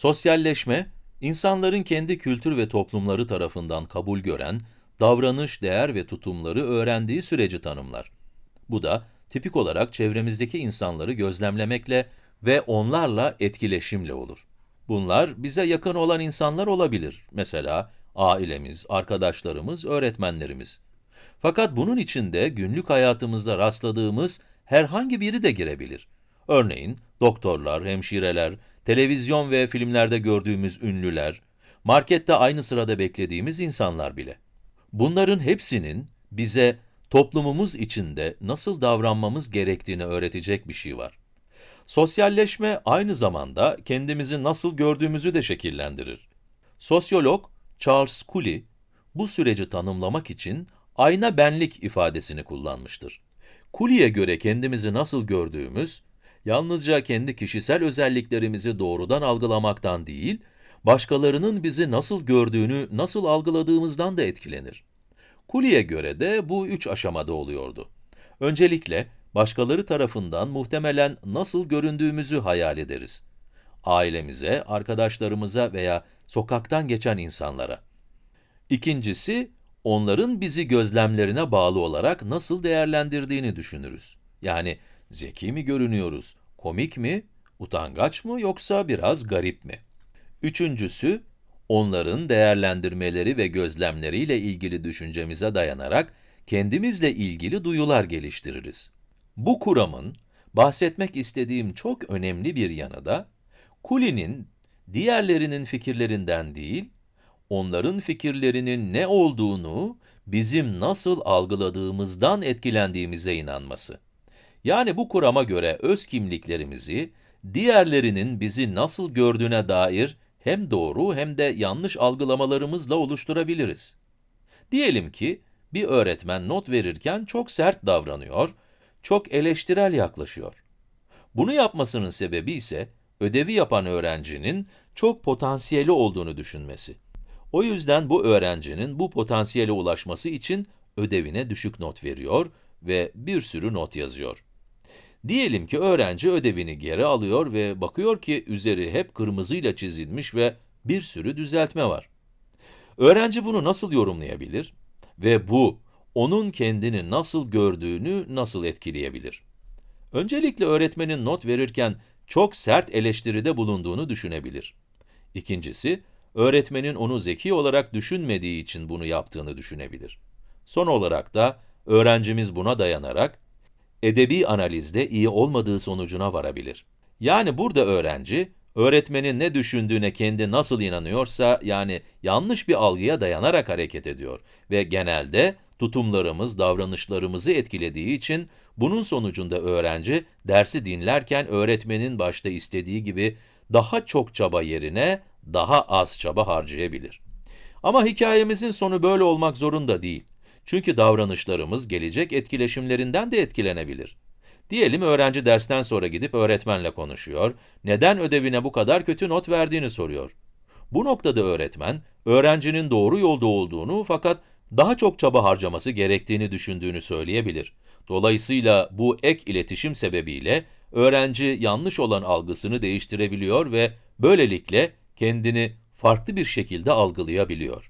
Sosyalleşme, insanların kendi kültür ve toplumları tarafından kabul gören, davranış, değer ve tutumları öğrendiği süreci tanımlar. Bu da tipik olarak çevremizdeki insanları gözlemlemekle ve onlarla etkileşimle olur. Bunlar bize yakın olan insanlar olabilir. Mesela ailemiz, arkadaşlarımız, öğretmenlerimiz. Fakat bunun içinde günlük hayatımızda rastladığımız herhangi biri de girebilir. Örneğin doktorlar, hemşireler, televizyon ve filmlerde gördüğümüz ünlüler, markette aynı sırada beklediğimiz insanlar bile. Bunların hepsinin bize toplumumuz içinde nasıl davranmamız gerektiğini öğretecek bir şey var. Sosyalleşme aynı zamanda kendimizi nasıl gördüğümüzü de şekillendirir. Sosyolog Charles Cooley, bu süreci tanımlamak için ayna benlik ifadesini kullanmıştır. Cooley'e göre kendimizi nasıl gördüğümüz, yalnızca kendi kişisel özelliklerimizi doğrudan algılamaktan değil, başkalarının bizi nasıl gördüğünü, nasıl algıladığımızdan da etkilenir. Cooley'e göre de bu üç aşamada oluyordu. Öncelikle, başkaları tarafından muhtemelen nasıl göründüğümüzü hayal ederiz. Ailemize, arkadaşlarımıza veya sokaktan geçen insanlara. İkincisi, onların bizi gözlemlerine bağlı olarak nasıl değerlendirdiğini düşünürüz. Yani zeki mi görünüyoruz, komik mi, utangaç mı yoksa biraz garip mi? Üçüncüsü, onların değerlendirmeleri ve gözlemleriyle ilgili düşüncemize dayanarak kendimizle ilgili duyular geliştiririz. Bu kuramın bahsetmek istediğim çok önemli bir yanı da, Kuli'nin diğerlerinin fikirlerinden değil, onların fikirlerinin ne olduğunu bizim nasıl algıladığımızdan etkilendiğimize inanması. Yani bu kurama göre öz kimliklerimizi, diğerlerinin bizi nasıl gördüğüne dair hem doğru hem de yanlış algılamalarımızla oluşturabiliriz. Diyelim ki, bir öğretmen not verirken çok sert davranıyor, çok eleştirel yaklaşıyor. Bunu yapmasının sebebi ise, ödevi yapan öğrencinin çok potansiyeli olduğunu düşünmesi. O yüzden bu öğrencinin bu potansiyele ulaşması için ödevine düşük not veriyor ve bir sürü not yazıyor. Diyelim ki öğrenci ödevini geri alıyor ve bakıyor ki üzeri hep kırmızıyla çizilmiş ve bir sürü düzeltme var. Öğrenci bunu nasıl yorumlayabilir? Ve bu, onun kendini nasıl gördüğünü nasıl etkileyebilir? Öncelikle öğretmenin not verirken çok sert eleştiride bulunduğunu düşünebilir. İkincisi, öğretmenin onu zeki olarak düşünmediği için bunu yaptığını düşünebilir. Son olarak da, öğrencimiz buna dayanarak, edebi analizde iyi olmadığı sonucuna varabilir. Yani burada öğrenci, öğretmenin ne düşündüğüne kendi nasıl inanıyorsa, yani yanlış bir algıya dayanarak hareket ediyor ve genelde tutumlarımız, davranışlarımızı etkilediği için bunun sonucunda öğrenci, dersi dinlerken öğretmenin başta istediği gibi daha çok çaba yerine daha az çaba harcayabilir. Ama hikayemizin sonu böyle olmak zorunda değil. Çünkü davranışlarımız gelecek etkileşimlerinden de etkilenebilir. Diyelim öğrenci dersten sonra gidip öğretmenle konuşuyor, neden ödevine bu kadar kötü not verdiğini soruyor. Bu noktada öğretmen, öğrencinin doğru yolda olduğunu fakat daha çok çaba harcaması gerektiğini düşündüğünü söyleyebilir. Dolayısıyla bu ek iletişim sebebiyle öğrenci yanlış olan algısını değiştirebiliyor ve böylelikle kendini farklı bir şekilde algılayabiliyor.